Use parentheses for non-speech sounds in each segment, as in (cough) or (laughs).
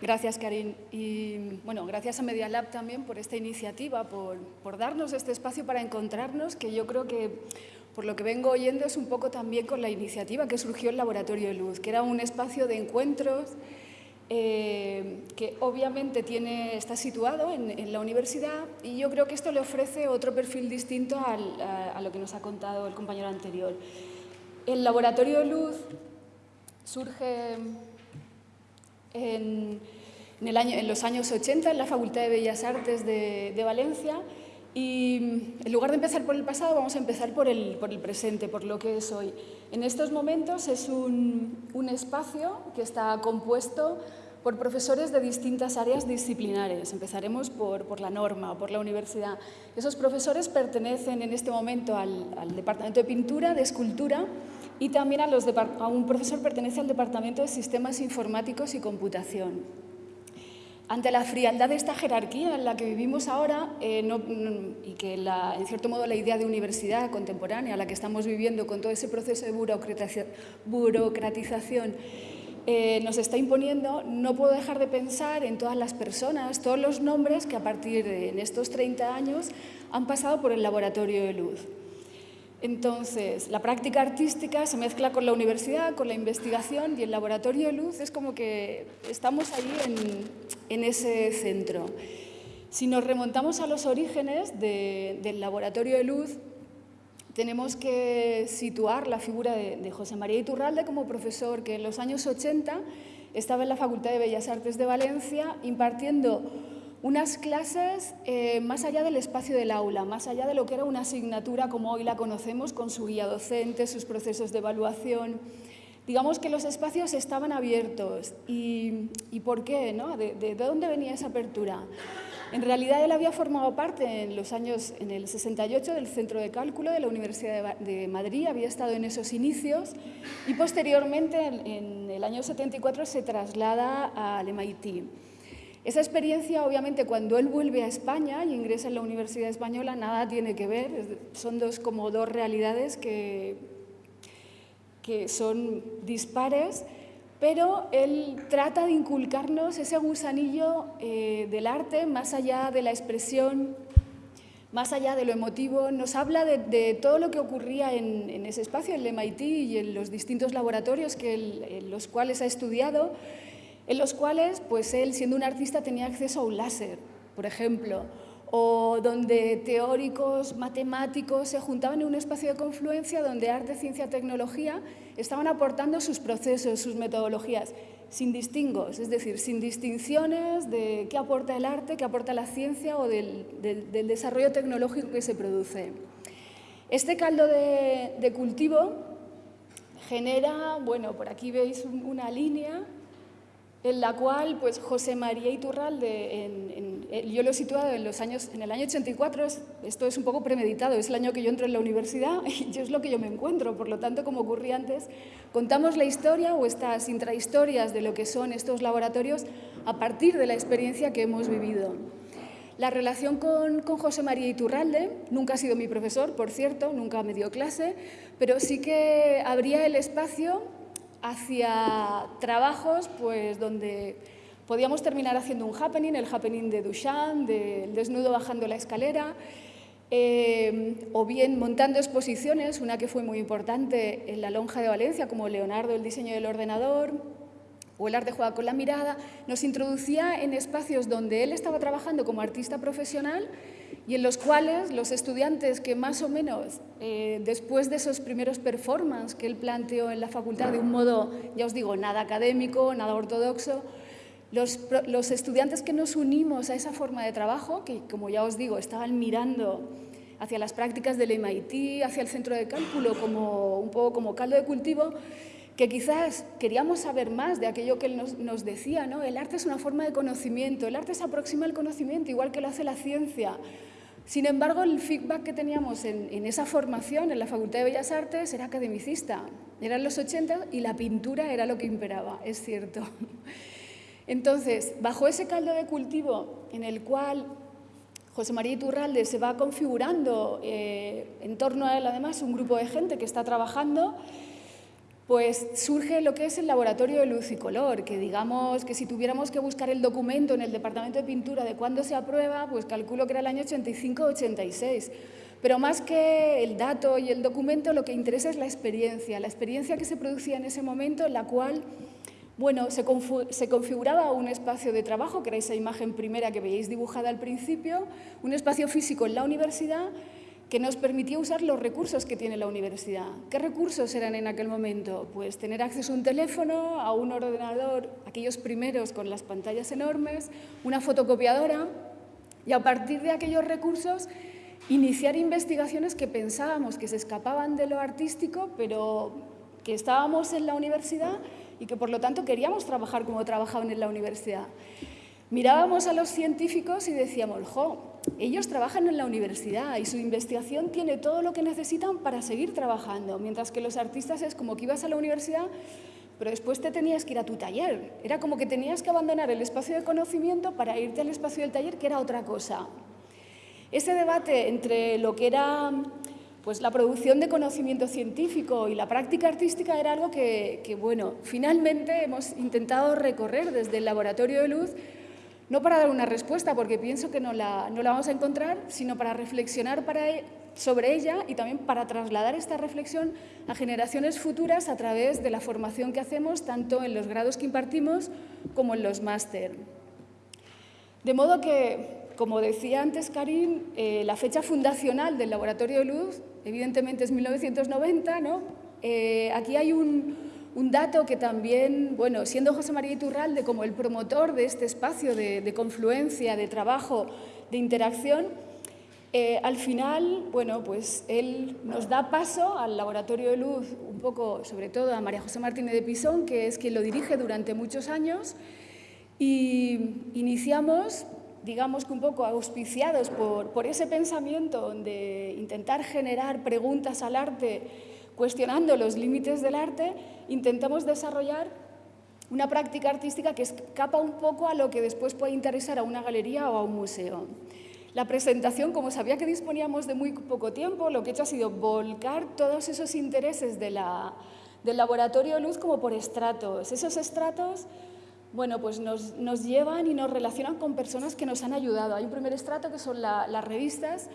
Gracias, Karin. Y bueno, gracias a Media Lab también por esta iniciativa, por, por, darnos este espacio para encontrarnos, que yo creo que, por lo que vengo oyendo, es un poco también con la iniciativa que surgió el Laboratorio de Luz, que era un espacio de encuentros eh, que obviamente tiene, está situado en, la universidad y yo creo que esto le ofrece otro perfil distinto a, a lo que nos ha contado el compañero anterior. El Laboratorio de Luz surge en, los años 80 en la Facultad de Bellas Artes de, Valencia y en lugar de empezar por el pasado vamos a empezar por el, por el presente, por lo que es hoy. En estos momentos es un, un espacio que está compuesto por profesores de distintas áreas disciplinares. Empezaremos por, por, la norma, por la universidad. Esos profesores pertenecen en este momento al Departamento de Pintura, de Escultura y también a, los un profesor pertenece al Departamento de Sistemas Informáticos y Computación. Ante la frialdad de esta jerarquía en la que vivimos ahora eh, y que en cierto modo la idea de universidad contemporánea, la que estamos viviendo con todo ese proceso de burocratización, eh, nos está imponiendo, no puedo dejar de pensar en todas las personas, todos los nombres que a partir de estos 30 años han pasado por el laboratorio de luz. Entonces, la práctica artística se mezcla con la universidad, con la investigación y el laboratorio de luz es como que estamos ahí en, ese centro. Si nos remontamos a los orígenes del laboratorio de luz, tenemos que situar la figura de, de, José María Iturralde como profesor que en los años 80 estaba en la Facultad de Bellas Artes de Valencia impartiendo unas clases eh, más allá del espacio del aula, más allá de lo que era una asignatura como hoy la conocemos, con su guía docente, sus procesos de evaluación. Digamos que los espacios estaban abiertos. ¿Y, por qué? No? ¿De, dónde venía esa apertura? En realidad él había formado parte en los años, en el 68, del Centro de Cálculo de la Universidad de Madrid, había estado en esos inicios y posteriormente, en el año 74, se traslada al MIT. Esa experiencia, obviamente, cuando él vuelve a España y ingresa en la Universidad Española, nada tiene que ver, son dos, como dos realidades que, que son dispares, pero él trata de inculcarnos ese gusanillo eh, del arte más allá de la expresión, más allá de lo emotivo, nos habla de, todo lo que ocurría en, en, ese espacio, en el MIT y en los distintos laboratorios que en los cuales ha estudiado, en los cuales pues él, siendo un artista, tenía acceso a un láser, por ejemplo, o donde teóricos, matemáticos se juntaban en un espacio de confluencia donde arte, ciencia, tecnología estaban aportando sus procesos, sus metodologías, sin distingos, es decir, sin distinciones de qué aporta el arte, qué aporta la ciencia o del, desarrollo tecnológico que se produce. Este caldo de, de cultivo genera, bueno, por aquí veis una línea en la cual pues, José María Iturralde, en, yo lo he situado en, los años, en el año 84, esto es un poco premeditado, es el año que yo entro en la universidad (laughs) y yo es lo que yo me encuentro, por lo tanto, como ocurría antes, contamos la historia o estas intrahistorias de lo que son estos laboratorios a partir de la experiencia que hemos vivido. La relación con, con José María Iturralde, nunca ha sido mi profesor, por cierto, nunca me dio clase, pero sí que abría el espacio hacia trabajos pues, donde podíamos terminar haciendo un happening, el happening de Duchamp, del desnudo bajando la escalera, eh, o bien montando exposiciones, una que fue muy importante en la Lonja de Valencia, como Leonardo, el diseño del ordenador, o el arte juega con la mirada, nos introducía en espacios donde él estaba trabajando como artista profesional y en los cuales los estudiantes que más o menos, eh, después de esos primeros performances que él planteó en la facultad de un modo, ya os digo, nada académico, nada ortodoxo, los, los estudiantes que nos unimos a esa forma de trabajo, que como ya os digo, estaban mirando hacia las prácticas del MIT, hacia el centro de cálculo, como, un poco como caldo de cultivo, que quizás queríamos saber más de aquello que él nos, decía, ¿no? El arte es una forma de conocimiento, el arte se aproxima al conocimiento, igual que lo hace la ciencia. Sin embargo, el feedback que teníamos en, esa formación en la Facultad de Bellas Artes era academicista. Eran los 80 y la pintura era lo que imperaba, es cierto. Entonces, bajo ese caldo de cultivo en el cual José María Iturralde se va configurando eh, en torno a él, además, un grupo de gente que está trabajando, pues surge lo que es el laboratorio de luz y color, que digamos que si tuviéramos que buscar el documento en el departamento de pintura de cuándo se aprueba, pues calculo que era el año 85-86. Pero más que el dato y el documento, lo que interesa es la experiencia, la experiencia que se producía en ese momento, en la cual bueno, se, se, configuraba un espacio de trabajo, que era esa imagen primera que veíais dibujada al principio, un espacio físico en la universidad que nos permitía usar los recursos que tiene la universidad. ¿Qué recursos eran en aquel momento? Pues tener acceso a un teléfono, a un ordenador, aquellos primeros con las pantallas enormes, una fotocopiadora, y a partir de aquellos recursos iniciar investigaciones que pensábamos que se escapaban de lo artístico, pero que estábamos en la universidad y que por lo tanto queríamos trabajar como trabajaban en la universidad. Mirábamos a los científicos y decíamos, jo, ellos trabajan en la universidad y su investigación tiene todo lo que necesitan para seguir trabajando, mientras que los artistas es como que ibas a la universidad, pero después te tenías que ir a tu taller. Era como que tenías que abandonar el espacio de conocimiento para irte al espacio del taller, que era otra cosa. Ese debate entre lo que era pues, la producción de conocimiento científico y la práctica artística era algo que, que bueno, finalmente hemos intentado recorrer desde el laboratorio de luz no para dar una respuesta, porque pienso que no la, no la vamos a encontrar, sino para reflexionar e, sobre ella y también para trasladar esta reflexión a generaciones futuras a través de la formación que hacemos, tanto en los grados que impartimos como en los máster. De modo que, como decía antes Karim, eh, la fecha fundacional del Laboratorio de Luz, evidentemente es 1990, ¿no? Eh, aquí hay un, un dato que también, bueno, siendo José María Iturralde como el promotor de este espacio de, confluencia, de trabajo, de interacción, eh, al final, bueno, pues él nos da paso al Laboratorio de Luz, un poco, sobre todo a María José Martínez de Pisón, que es quien lo dirige durante muchos años, y iniciamos, digamos que un poco auspiciados por, por ese pensamiento de intentar generar preguntas al arte cuestionando los límites del arte, intentamos desarrollar una práctica artística que escapa un poco a lo que después puede interesar a una galería o a un museo. La presentación, como sabía que disponíamos de muy poco tiempo, lo que he hecho ha sido volcar todos esos intereses de la, del laboratorio luz como por estratos. Esos estratos bueno, pues nos, nos, llevan y nos relacionan con personas que nos han ayudado. Hay un primer estrato que son las revistas,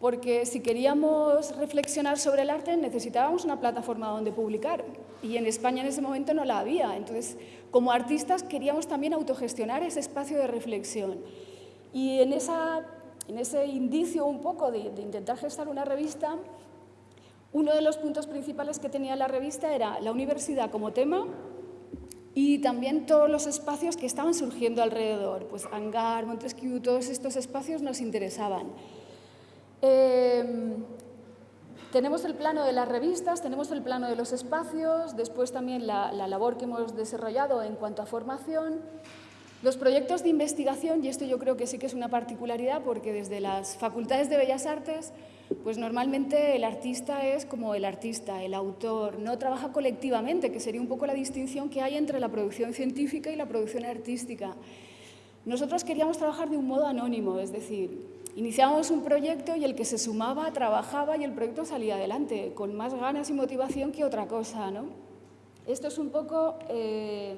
porque si queríamos reflexionar sobre el arte necesitábamos una plataforma donde publicar y en España en ese momento no la había. Entonces, como artistas queríamos también autogestionar ese espacio de reflexión. Y en, esa, en ese indicio un poco de, de intentar gestar una revista, uno de los puntos principales que tenía la revista era la universidad como tema y también todos los espacios que estaban surgiendo alrededor, pues Hangar, Montesquieu, todos estos espacios nos interesaban. Em, tenemos el plano de las revistas, tenemos el plano de los espacios, después también la, labor que hemos desarrollado en cuanto a formación, los proyectos de investigación, y esto yo creo que sí que es una particularidad porque desde las facultades de Bellas Artes, pues normalmente el artista es como el artista, el autor, no trabaja colectivamente, que sería un poco la distinción que hay entre la producción científica y la producción artística. Nosotros queríamos trabajar de un modo anónimo, es decir, Iniciamos un proyecto y el que se sumaba trabajaba y el proyecto salía adelante, con más ganas y motivación que otra cosa. ¿no? Esto es un poco eh,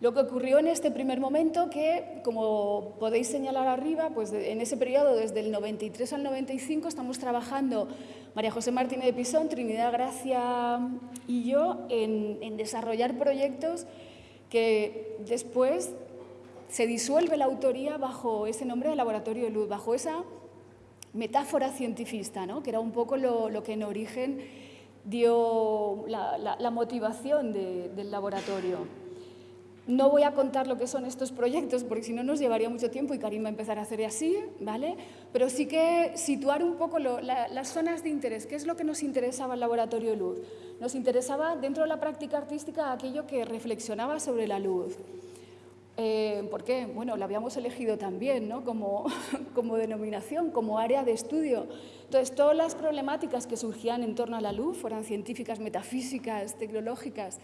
lo que ocurrió en este primer momento que, como podéis señalar arriba, pues en ese periodo, desde el 93 al 95, estamos trabajando María José Martínez de Pisón, Trinidad Gracia y yo en desarrollar proyectos que después se disuelve la autoría bajo ese nombre de laboratorio de luz, bajo esa metáfora cientifista, ¿no? que era un poco lo, que en origen dio la, motivación del laboratorio. No voy a contar lo que son estos proyectos porque si no nos llevaría mucho tiempo y Karim va a empezar a hacer así, ¿vale? Pero sí que situar un poco las zonas de interés. ¿Qué es lo que nos interesaba el laboratorio de luz? Nos interesaba dentro de la práctica artística aquello que reflexionaba sobre la luz. Eh, ¿Por qué? Bueno, la habíamos elegido también ¿no? como, (laughs) como denominación, como área de estudio. Entonces, todas las problemáticas que surgían en torno a la luz, fueran científicas, metafísicas, tecnológicas,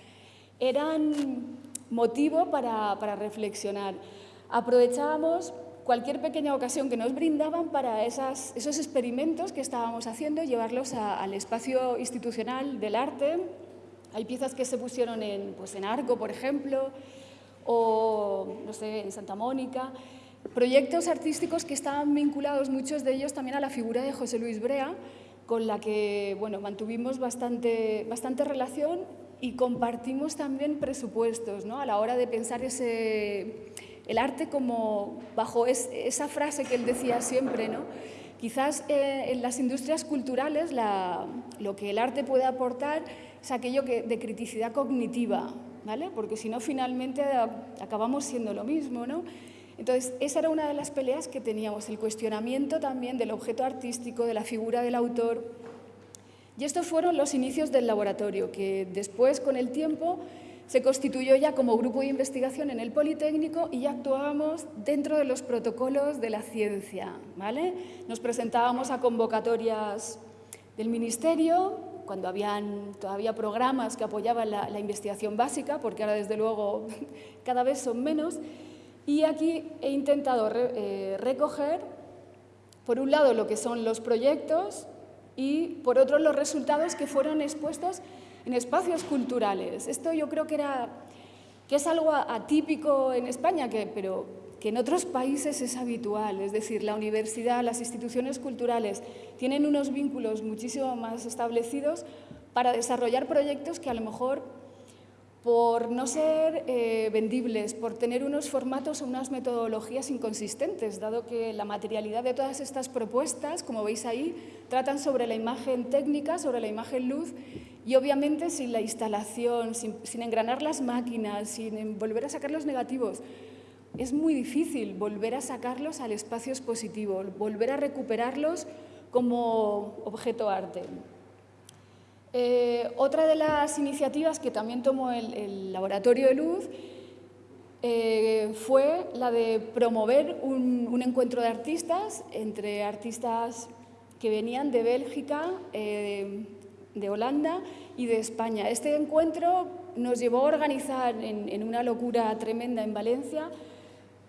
eran motivo para, para reflexionar. Aprovechábamos cualquier pequeña ocasión que nos brindaban para esas, esos experimentos que estábamos haciendo, llevarlos al espacio institucional del arte, Hay piezas que se pusieron en, pues en Arco, por ejemplo, o no sé, en Santa Mónica. Proyectos artísticos que estaban vinculados, muchos de ellos también a la figura de José Luis Brea, con la que bueno, mantuvimos bastante, bastante relación y compartimos también presupuestos ¿no? a la hora de pensar ese, el arte como bajo esa frase que él decía siempre, ¿no? Quizás eh, en las industrias culturales lo que el arte puede aportar es aquello que, de criticidad cognitiva, ¿vale? Porque si no, finalmente acabamos siendo lo mismo, ¿no? Entonces, esa era una de las peleas que teníamos, el cuestionamiento también del objeto artístico, de la figura del autor. Y estos fueron los inicios del laboratorio, que después, con el tiempo, se constituyó ya como grupo de investigación en el Politécnico y ya actuábamos dentro de los protocolos de la ciencia. ¿vale? Nos presentábamos a convocatorias del Ministerio, cuando habían todavía programas que apoyaban la, investigación básica, porque ahora desde luego (laughs) cada vez son menos, y aquí he intentado eh, recoger, por un lado, lo que son los proyectos y, por otro, los resultados que fueron expuestos en espacios culturales. Esto yo creo que, era, que es algo atípico en España, que, pero que en otros países es habitual. Es decir, la universidad, las instituciones culturales tienen unos vínculos muchísimo más establecidos para desarrollar proyectos que a lo mejor por no ser eh, vendibles, por tener unos formatos o unas metodologías inconsistentes, dado que la materialidad de todas estas propuestas, como veis ahí, tratan sobre la imagen técnica, sobre la imagen luz, y obviamente sin la instalación, sin, engranar las máquinas, sin volver a sacar los negativos, es muy difícil volver a sacarlos al espacio expositivo, volver a recuperarlos como objeto arte. Eh, otra de las iniciativas que también tomó el, Laboratorio de Luz eh, fue la de promover un, encuentro de artistas entre artistas que venían de Bélgica, eh, de Holanda y de España. Este encuentro nos llevó a organizar en, una locura tremenda en Valencia,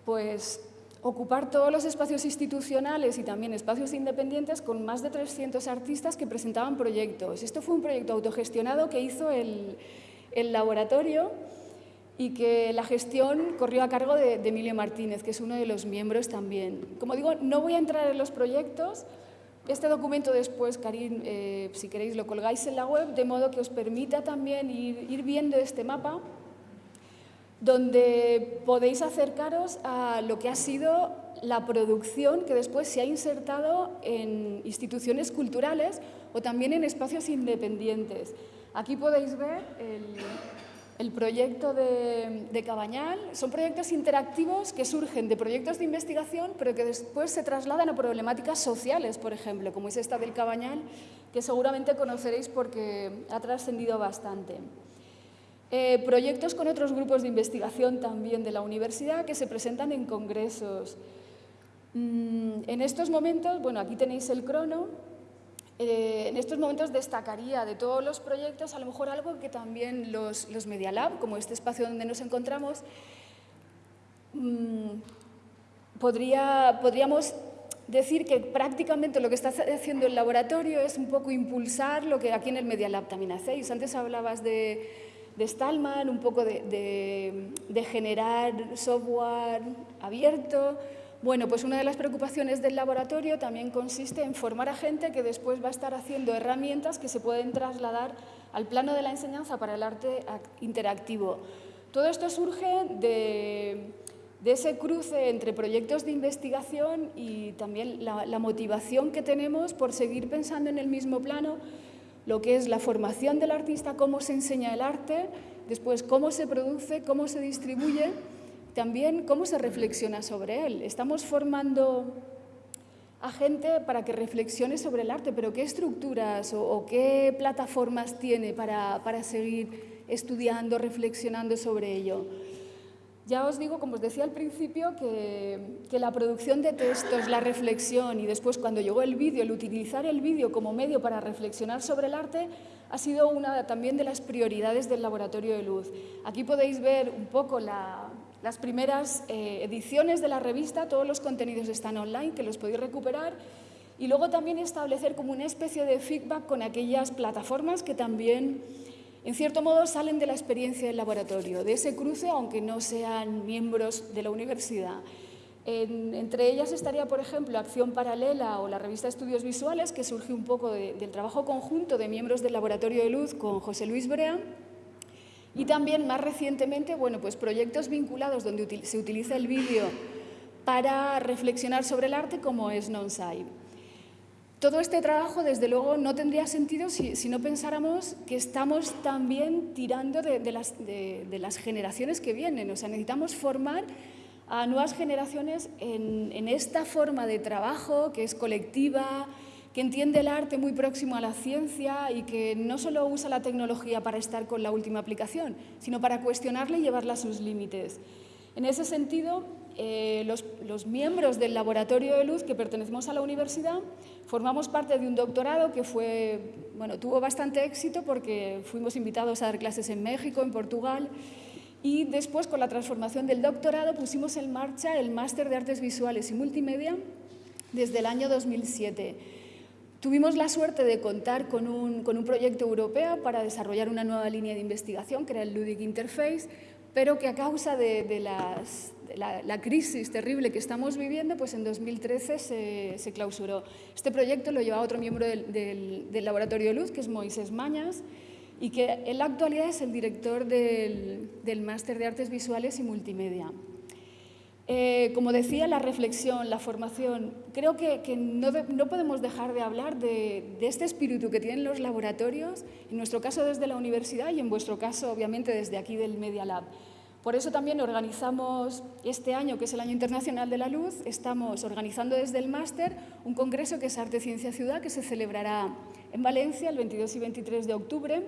pues ocupar todos los espacios institucionales y también espacios independientes con más de 300 artistas que presentaban proyectos. Esto fue un proyecto autogestionado que hizo el, laboratorio y que la gestión corrió a cargo de, Emilio Martínez, que es uno de los miembros también. Como digo, no voy a entrar en los proyectos. Este documento después, Karim, eh, si queréis, lo colgáis en la web, de modo que os permita también ir, ir viendo este mapa donde podéis acercaros a lo que ha sido la producción que después se ha insertado en instituciones culturales o también en espacios independientes. Aquí podéis ver el, proyecto de, de, Cabañal. Son proyectos interactivos que surgen de proyectos de investigación, pero que después se trasladan a problemáticas sociales, por ejemplo, como es esta del Cabañal, que seguramente conoceréis porque ha trascendido bastante. Eh, proyectos con otros grupos de investigación también de la universidad que se presentan en congresos. Mm, en estos momentos, bueno, aquí tenéis el crono, eh, en estos momentos destacaría de todos los proyectos a lo mejor algo que también los, los Media Lab, como este espacio donde nos encontramos, mm, podría, podríamos decir que prácticamente lo que está haciendo el laboratorio es un poco impulsar lo que aquí en el Media Lab también hacéis. Antes hablabas de de Stallman, un poco de, generar software abierto. Bueno, pues una de las preocupaciones del laboratorio también consiste en formar a gente que después va a estar haciendo herramientas que se pueden trasladar al plano de la enseñanza para el arte interactivo. Todo esto surge de, ese cruce entre proyectos de investigación y también la motivación que tenemos por seguir pensando en el mismo plano lo que es la formación del artista, cómo se enseña el arte, después cómo se produce, cómo se distribuye, también cómo se reflexiona sobre él. Estamos formando a gente para que reflexione sobre el arte, pero ¿qué estructuras o, qué plataformas tiene para, para seguir estudiando, reflexionando sobre ello? Ya os digo, como os decía al principio, que, la producción de textos, la reflexión y después cuando llegó el vídeo, el utilizar el vídeo como medio para reflexionar sobre el arte ha sido una también de las prioridades del Laboratorio de Luz. Aquí podéis ver un poco las primeras eh, ediciones de la revista, todos los contenidos están online, que los podéis recuperar, y luego también establecer como una especie de feedback con aquellas plataformas que también en cierto modo salen de la experiencia del laboratorio, de ese cruce, aunque no sean miembros de la universidad. entre ellas estaría, por ejemplo, Acción Paralela o la revista Estudios Visuales, que surge un poco del trabajo conjunto de miembros del Laboratorio de Luz con José Luis Brea, y también, más recientemente, bueno, pues proyectos vinculados donde se utiliza el vídeo para reflexionar sobre el arte como es Nonsai. Todo este trabajo, desde luego, no tendría sentido si, no pensáramos que estamos también tirando de, las, generaciones que vienen. O sea, necesitamos formar a nuevas generaciones en, en, esta forma de trabajo que es colectiva, que entiende el arte muy próximo a la ciencia y que no solo usa la tecnología para estar con la última aplicación, sino para cuestionarla y llevarla a sus límites. En ese sentido, eh, los, miembros del Laboratorio de Luz que pertenecemos a la universidad formamos parte de un doctorado que tuvo bastante éxito porque fuimos invitados a dar clases en México, en Portugal, y después con la transformación del doctorado pusimos en marcha el Máster de Artes Visuales y Multimedia desde el año 2007. Tuvimos la suerte de contar con un, proyecto europeo para desarrollar una nueva línea de investigación que era el Ludic Interface, pero que a causa de, la, crisis terrible que estamos viviendo, pues en 2013 se, clausuró. Este proyecto lo lleva otro miembro del, Laboratorio Luz, que es Moisés Mañas, y que en la actualidad es el director del, Máster de Artes Visuales y Multimedia. Eh, como decía, la reflexión, la formación, creo que, no, podemos dejar de hablar de, de, este espíritu que tienen los laboratorios, en nuestro caso desde la universidad y en vuestro caso obviamente desde aquí del Media Lab. Por eso también organizamos este año, que es el Año Internacional de la Luz, estamos organizando desde el máster un congreso que es Arte, Ciencia, Ciudad, que se celebrará en Valencia el 22 y 23 de octubre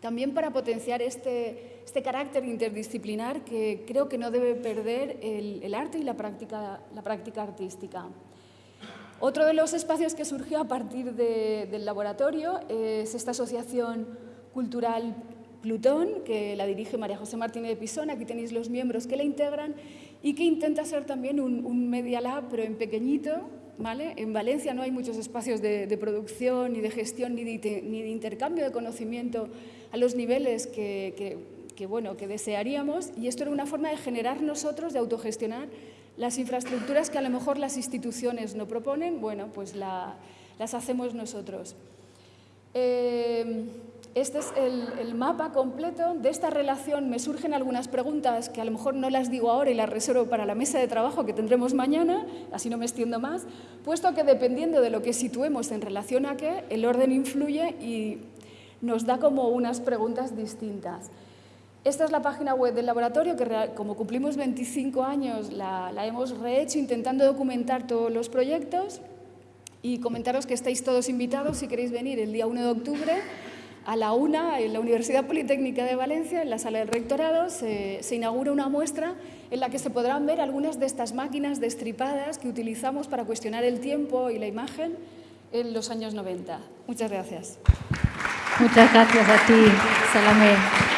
también para potenciar este, este, carácter interdisciplinar que creo que no debe perder el, arte y la práctica, la práctica, artística. Otro de los espacios que surgió a partir del laboratorio es esta asociación cultural Plutón, que la dirige María José Martínez de Pisón, aquí tenéis los miembros que la integran, y que intenta ser también un, un Media Lab, pero en pequeñito, en Valencia no hay muchos espacios de, producción, ni de gestión, ni de, intercambio de conocimiento a los niveles que, bueno, que desearíamos y esto era una forma de generar nosotros, de autogestionar las infraestructuras que a lo mejor las instituciones no proponen, bueno, pues las hacemos nosotros. Eh, este es el, mapa completo. De esta relación me surgen algunas preguntas que a lo mejor no las digo ahora y las reservo para la mesa de trabajo que tendremos mañana, así no me extiendo más, puesto que dependiendo de lo que situemos en relación a qué, el orden influye y nos da como unas preguntas distintas. Esta es la página web del laboratorio que como cumplimos 25 años la, la hemos rehecho intentando documentar todos los proyectos y comentaros que estáis todos invitados si queréis venir el día 1 de octubre a la una, en la Universidad Politécnica de Valencia, en la sala del rectorado, se, inaugura una muestra en la que se podrán ver algunas de estas máquinas destripadas que utilizamos para cuestionar el tiempo y la imagen en los años 90. Muchas gracias. Muchas gracias a ti, Salomé.